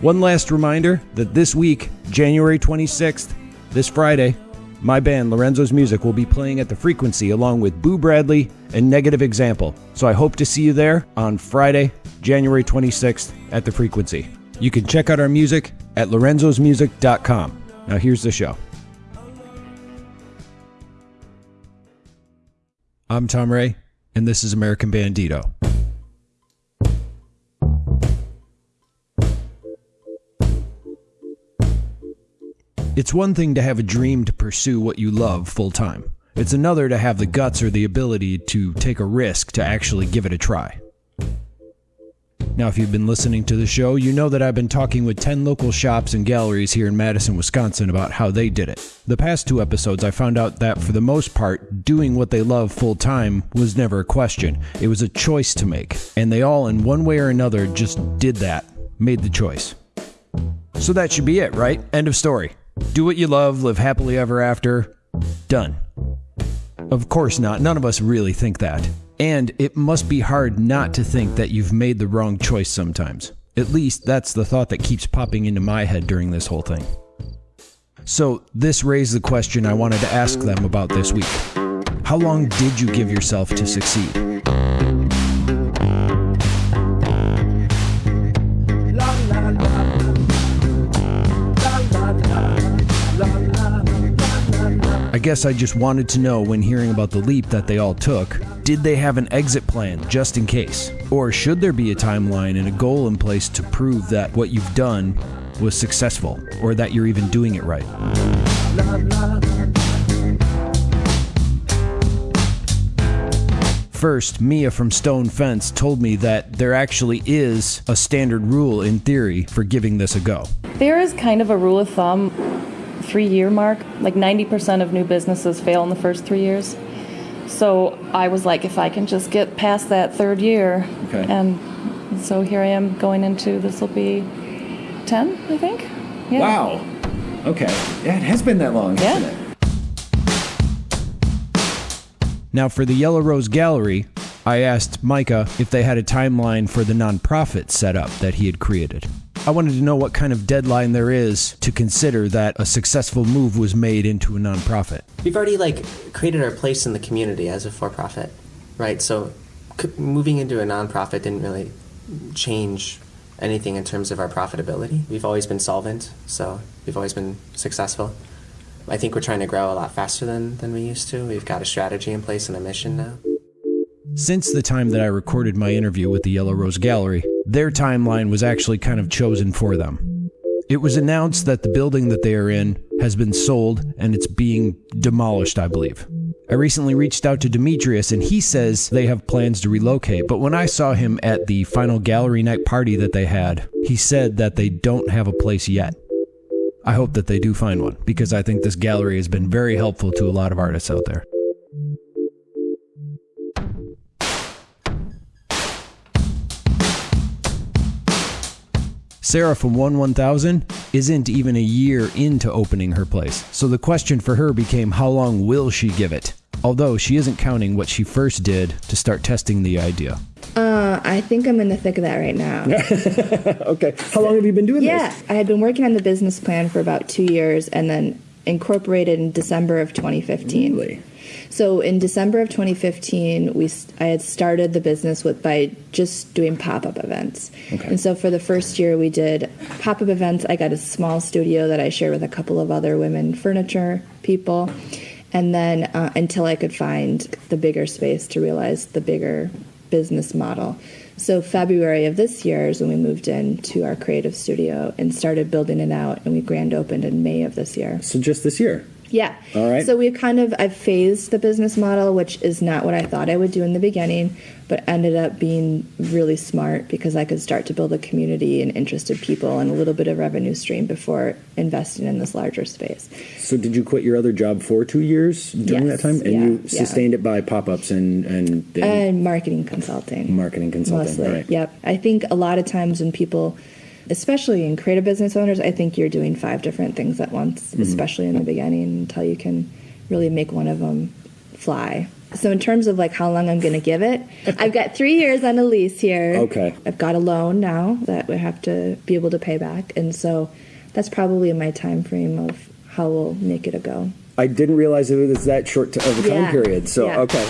One last reminder that this week, January 26th, this Friday, my band Lorenzo's Music will be playing at the Frequency along with Boo Bradley and Negative Example. So I hope to see you there on Friday, January 26th at the Frequency. You can check out our music at lorenzosmusic.com. Now here's the show. I'm Tom Ray, and this is American Bandito. It's one thing to have a dream to pursue what you love full time. It's another to have the guts or the ability to take a risk to actually give it a try. Now, if you've been listening to the show, you know that I've been talking with 10 local shops and galleries here in Madison, Wisconsin about how they did it. The past two episodes, I found out that for the most part, doing what they love full time was never a question. It was a choice to make. And they all, in one way or another, just did that, made the choice. So that should be it, right? End of story. Do what you love, live happily ever after. Done. Of course not. None of us really think that. And it must be hard not to think that you've made the wrong choice sometimes. At least that's the thought that keeps popping into my head during this whole thing. So, this raised the question I wanted to ask them about this week How long did you give yourself to succeed? I guess I just wanted to know when hearing about the leap that they all took did they have an exit plan just in case? Or should there be a timeline and a goal in place to prove that what you've done was successful or that you're even doing it right? First, Mia from Stone Fence told me that there actually is a standard rule in theory for giving this a go. There is kind of a rule of thumb, three year mark. Like 90% of new businesses fail in the first three years. So I was like, if I can just get past that third year. Okay. And so here I am going into this will be 10, I think. Yeah. Wow. Okay. Yeah, it has been that long, Yeah. hasn't it? Now, for the Yellow Rose Gallery, I asked Micah if they had a timeline for the nonprofit setup that he had created. I wanted to know what kind of deadline there is to consider that a successful move was made into a nonprofit. We've already like created our place in the community as a for-profit, right? So c- moving into a nonprofit didn't really change anything in terms of our profitability. We've always been solvent, so we've always been successful. I think we're trying to grow a lot faster than, than we used to. We've got a strategy in place and a mission now. Since the time that I recorded my interview with the Yellow Rose Gallery, their timeline was actually kind of chosen for them. It was announced that the building that they are in has been sold and it's being demolished, I believe. I recently reached out to Demetrius and he says they have plans to relocate, but when I saw him at the final gallery night party that they had, he said that they don't have a place yet. I hope that they do find one because I think this gallery has been very helpful to a lot of artists out there. Sarah from 1 1000 isn't even a year into opening her place, so the question for her became how long will she give it? Although she isn't counting what she first did to start testing the idea. Uh, I think I'm in the thick of that right now. Okay, how long have you been doing this? yeah, I had been working on the business plan for about two years and then incorporated in December of 2015. Really? So in December of 2015, we I had started the business with by just doing pop up events. Okay. And so for the first year, we did pop up events. I got a small studio that I shared with a couple of other women furniture people, and then uh, until I could find the bigger space to realize the bigger business model. So February of this year is when we moved into our creative studio and started building it out, and we grand opened in May of this year. So just this year? Yeah. All right. So we've kind of I've phased the business model, which is not what I thought I would do in the beginning, but ended up being really smart because I could start to build a community and interested people and a little bit of revenue stream before investing in this larger space. So did you quit your other job for two years during Yes, that time, and yeah, you yeah. sustained it by pop-ups and and, and And marketing consulting. marketing consulting? Mostly. Right. Yep. I think a lot of times when people, especially in creative business owners, I think you're doing five different things at once, Mm-hmm. especially in the beginning until you can really make one of them fly. So in terms of like how long I'm going to give it, I've got three years on a lease here. Okay. I've got a loan now that we have to be able to pay back, and so that's probably my time frame of how we'll make it a go. I didn't realize it was that short of a time Yeah. period. So Yeah. okay.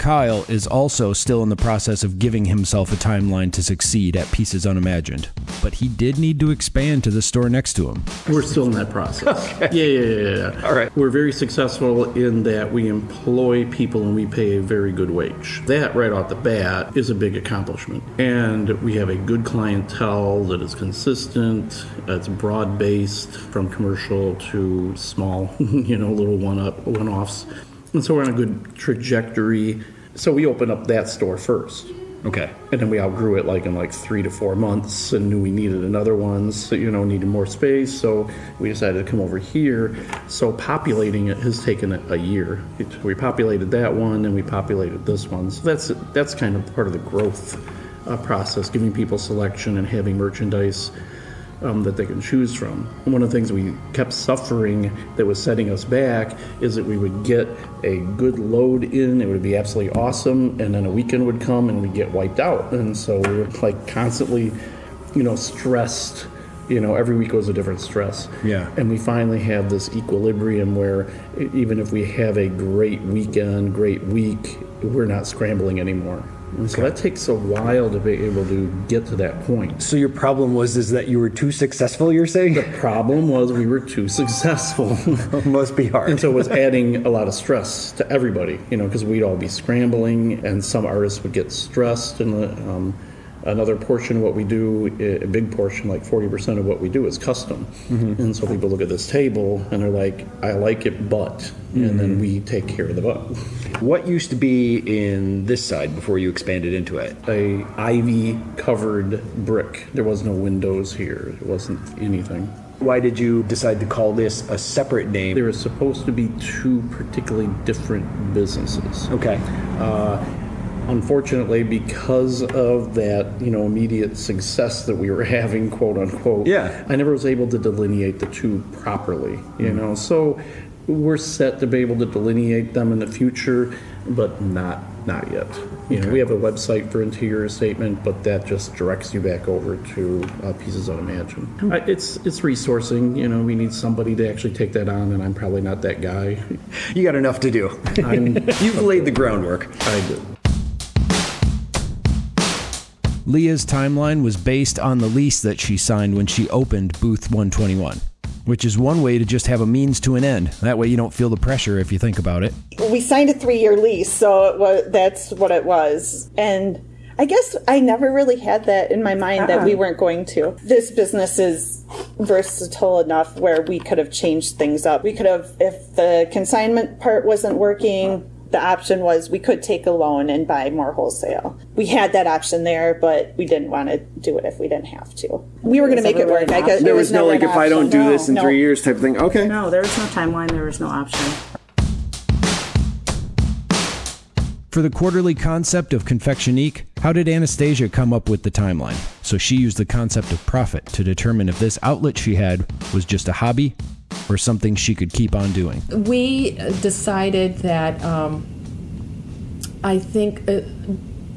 Kyle is also still in the process of giving himself a timeline to succeed at Pieces Unimagined, but he did need to expand to the store next to him. We're still in that process. Yeah, yeah, yeah, yeah. All right. We're very successful in that we employ people and we pay a very good wage. That, right off the bat, is a big accomplishment. And we have a good clientele that is consistent, that's broad based from commercial to small, you know, little one up, one offs. And so we're on a good trajectory. So we opened up that store first. Okay. And then we outgrew it like in like three to four months and knew we needed another one, so, you know, needed more space. So we decided to come over here. So populating it has taken a, year. We populated that one and we populated this one. So that's, that's kind of part of the growth uh, process, giving people selection and having merchandise um, that they can choose from. And one of the things we kept suffering that was setting us back is that we would get a good load in, it would be absolutely awesome, and then a weekend would come and we'd get wiped out. And so we were like constantly, you know, stressed. You know, every week was a different stress. Yeah. And we finally have this equilibrium where even if we have a great weekend, great week, we're not scrambling anymore. So that takes a while to be able to get to that point. So your problem was is that you were too successful. You're saying the Problem was we were too successful. must be hard. and so it was adding a lot of stress to everybody, you know, because we'd all be scrambling and some artists would get stressed. And um, another portion of what we do, a big portion, like 40% of what we do is custom. Mm-hmm. And so people look at this table and they're like, I like it, but. And then mm-hmm. we take care of the but. what used to be in this side before you expanded into it? A ivy covered brick. There was no windows here. it wasn't anything. Why did you decide to call this a separate name? There was supposed to be two particularly different businesses. okay. Uh, Unfortunately, because of that, you know, immediate success that we were having, quote unquote, Yeah. I never was able to delineate the two properly, you know. So we're set to be able to delineate them in the future, but not not yet. You know, we have a website for interior statement, but that just directs you back over to uh, Pieces Unimagined. I, it's it's resourcing. You know, we need somebody to actually take that on, and I'm probably not that guy. You got enough to do. I'm, You've laid the groundwork. I did. Leah's timeline was based on the lease that she signed when she opened Booth 121, which is one way to just have a means to an end. That way you don't feel the pressure if you think about it. we signed a three-year lease, so it was, that's what it was. And I guess I never really had that in my mind that we uh-uh. weren't going to. This business is versatile enough where we could have changed things up. We could have, if the consignment part wasn't working, the option was we could take a loan and buy more wholesale. We had that option there, but we didn't want to do it if we didn't have to. We were going to make it work. an I guess option? there was, never an option. No, this in no. years type of thing. Okay. No, there was no timeline, there was no option. For the quarterly concept of Confectionique, how did Anastasia come up with the timeline? So she used the concept of profit to determine if this outlet she had was just a hobby or something she could keep on doing. we decided that um, I think uh,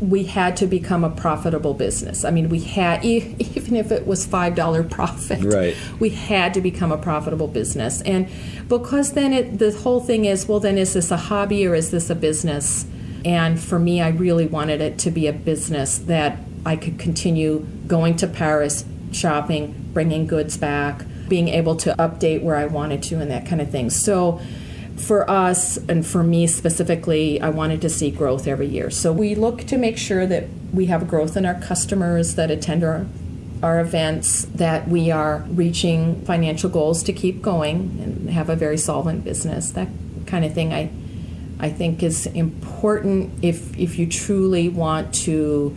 we had to become a profitable business. I mean, we had, even if it was $5 profit, Right. we had to become a profitable business. And because then it, the whole thing is, well, then is this a hobby or is this a business? And for me, I really wanted it to be a business that I could continue going to Paris, shopping, bringing goods back, being able to update where I wanted to, and that kind of thing. So, for us and for me specifically, I wanted to see growth every year. So, we look to make sure that we have growth in our customers that attend our our events, that we are reaching financial goals to keep going and have a very solvent business. That kind of thing I I think is important if if you truly want to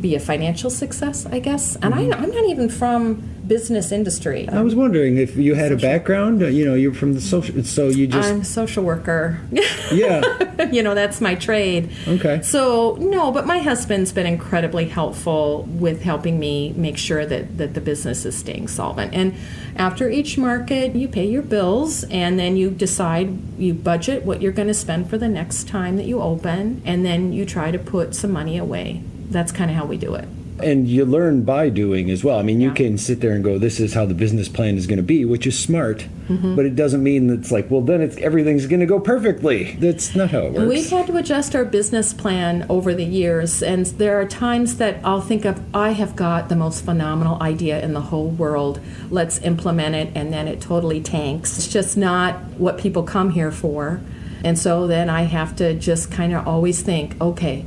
be a financial success, I guess. And I, mm-hmm. I'm not even from business industry. I was wondering if you had a background. uh, You know, you're from the social, so you just I'm a social worker. yeah. you know, that's my trade. Okay. So, no, but my husband's been incredibly helpful with helping me make sure that, that the business is staying solvent. And after each market, you pay your bills and then you decide, you budget what you're going to spend for the next time that you open, and then you try to put some money away. That's kind of how we do it. And you learn by doing as well. I mean, you Yeah. can sit there and go, "This is how the business plan is going to be," which is smart. Mm-hmm. But it doesn't mean that it's like, well, then it's everything's going to go perfectly. That's not how it works. We've had to adjust our business plan over the years, and there are times that I'll think of, I have got the most phenomenal idea in the whole world. Let's implement it, and then it totally tanks. It's just not what people come here for. And so then I have to just kind of always think, okay,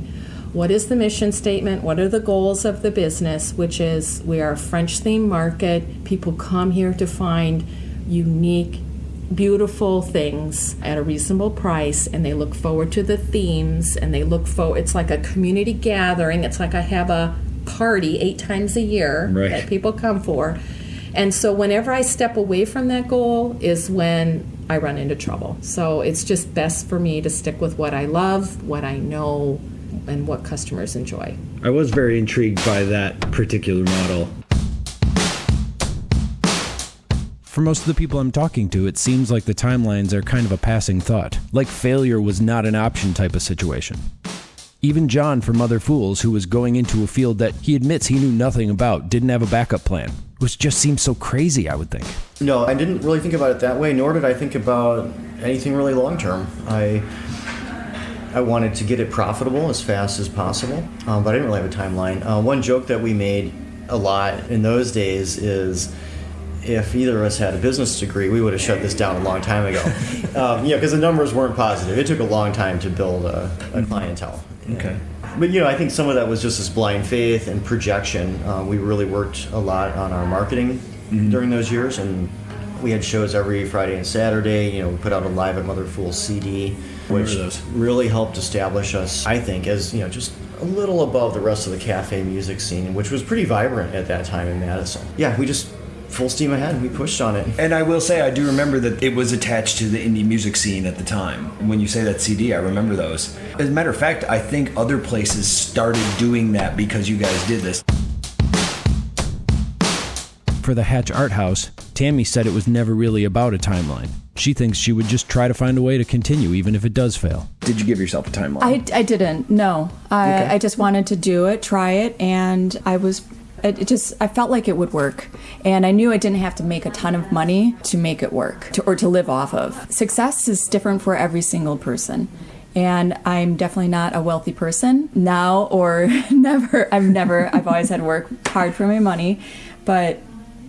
what is the mission statement? What are the goals of the business? Which is we are a French themed market. People come here to find unique beautiful things at a reasonable price and they look forward to the themes and they look for it's like a community gathering it's like i have a party eight times a year Right. that people come for and so whenever i step away from that goal is when i run into trouble so it's just best for me to stick with what i love what i know and what customers enjoy I was very intrigued by that particular model. For most of the people I'm talking to, it seems like the timelines are kind of a passing thought, like failure was not an option type of situation. Even John from Mother Fool's, who was going into a field that he admits he knew nothing about, didn't have a backup plan, which just seems so crazy, I would think. No, I didn't really think about it that way, nor did I think about anything really long term. I I wanted to get it profitable as fast as possible, um, but I didn't really have a timeline. Uh, one joke that we made a lot in those days is if either of us had a business degree, we would have shut this down a long time ago. um, you know, because the numbers weren't positive. It took a long time to build a, a clientele. Okay. But you know, I think some of that was just this blind faith and projection. Uh, we really worked a lot on our marketing during those years, and we had shows every Friday and Saturday. You know, we put out a live at Mother Fool CD, which those. really helped establish us, I think, as you know, just a little above the rest of the cafe music scene, which was pretty vibrant at that time in Madison. Yeah, we just full steam ahead. We pushed on it. And I will say, I do remember that it was attached to the indie music scene at the time. When you say that CD, I remember those. As a matter of fact, I think other places started doing that because you guys did this. For the Hatch Art House, Tammy said it was never really about a timeline. She thinks she would just try to find a way to continue, even if it does fail. Did you give yourself a timeline? I, I didn't. No, I, Okay. I just wanted to do it, try it, and I was. It it just I felt like it would work, and I knew I didn't have to make a ton of money to make it work, to, or to live off of. Success is different for every single person. And I'm definitely not a wealthy person now or never. I've never, I've always had to work hard for my money, but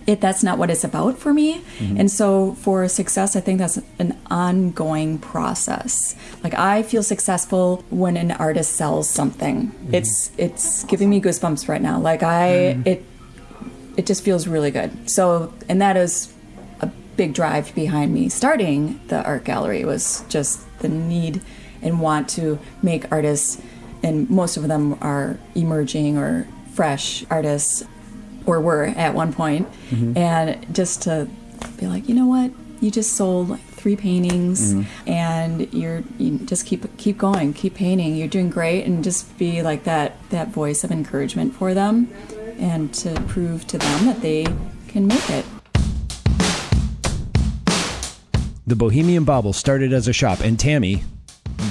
it that's not what it's about for me. Mm-hmm. And so for success i think that's an ongoing process. Like i feel successful when an artist sells something. Mm-hmm. It's it's giving me goosebumps right now. Like i mm-hmm. it it just feels really good. So and that is a big drive behind me. Starting the art gallery was just the need and want to make artists and most of them are emerging or fresh artists or were at one point, mm-hmm. and just to be like you know what you just sold like three paintings mm-hmm. and you're you just keep keep going keep painting you're doing great and just be like that that voice of encouragement for them and to prove to them that they can make it The Bohemian Bobble started as a shop, and Tammy,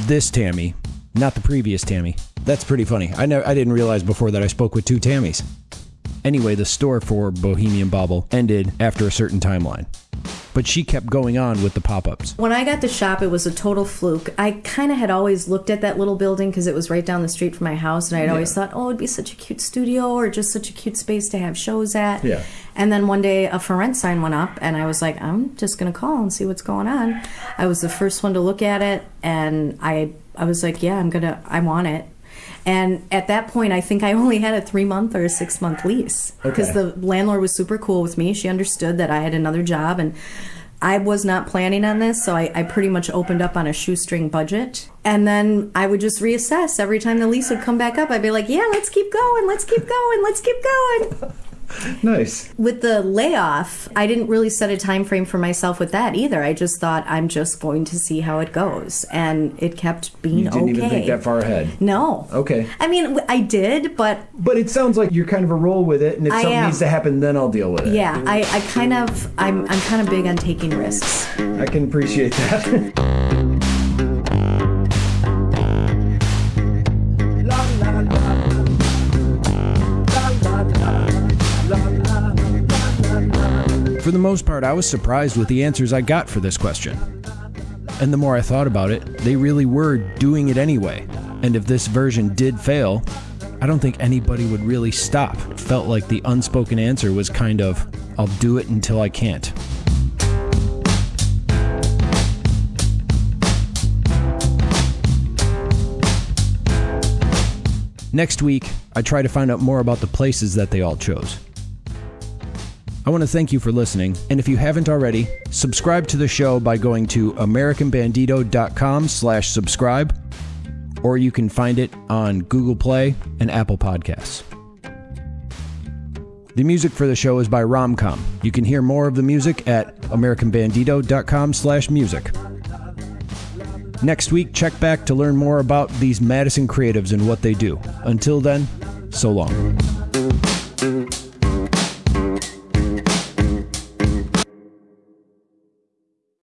this Tammy, not the previous Tammy. That's pretty funny. I never, I didn't realize before that I spoke with two Tammys. Anyway, the store for Bohemian Bobble ended after a certain timeline, but she kept going on with the pop-ups. When I got the shop, it was a total fluke. I kind of had always looked at that little building because it was right down the street from my house, and I'd always thought, oh, it'd be such a cute studio or just such a cute space to have shows at. Yeah. And then one day a for rent sign went up, and I was like, I'm just gonna call and see what's going on. I was the first one to look at it, and I I was like, yeah, I'm gonna, I want it. And at that point, I think I only had a three month or a six month lease because Okay. the landlord was super cool with me. She understood that I had another job and I was not planning on this, so I, I pretty much opened up on a shoestring budget. And then I would just reassess every time the lease would come back up. I'd be like, yeah, let's keep going, let's keep going, let's keep going. nice. With the layoff, I didn't really set a time frame for myself with that either. I just thought I'm just going to see how it goes, and it kept being You didn't okay. even think that far ahead. No. Okay. I mean, I did, but But it sounds like you're kind of a roll with it, and if I something am. needs to happen, then I'll deal with it. yeah, I, I kind of I'm I'm kind of big on taking risks. I can appreciate that. For the most part, I was surprised with the answers I got for this question. And the more I thought about it, they really were doing it anyway. And if this version did fail, I don't think anybody would really stop. It felt like the unspoken answer was kind of, I'll do it until I can't. Next week, I try to find out more about the places that they all chose. I want to thank you for listening, and if you haven't already, subscribe to the show by going to americanbandito.com slash subscribe, or you can find it on Google Play and Apple Podcasts. The music for the show is by Romcom. You can hear more of the music at americanbandito.com slash music. Next week, check back to learn more about these Madison creatives and what they do. Until then, so long.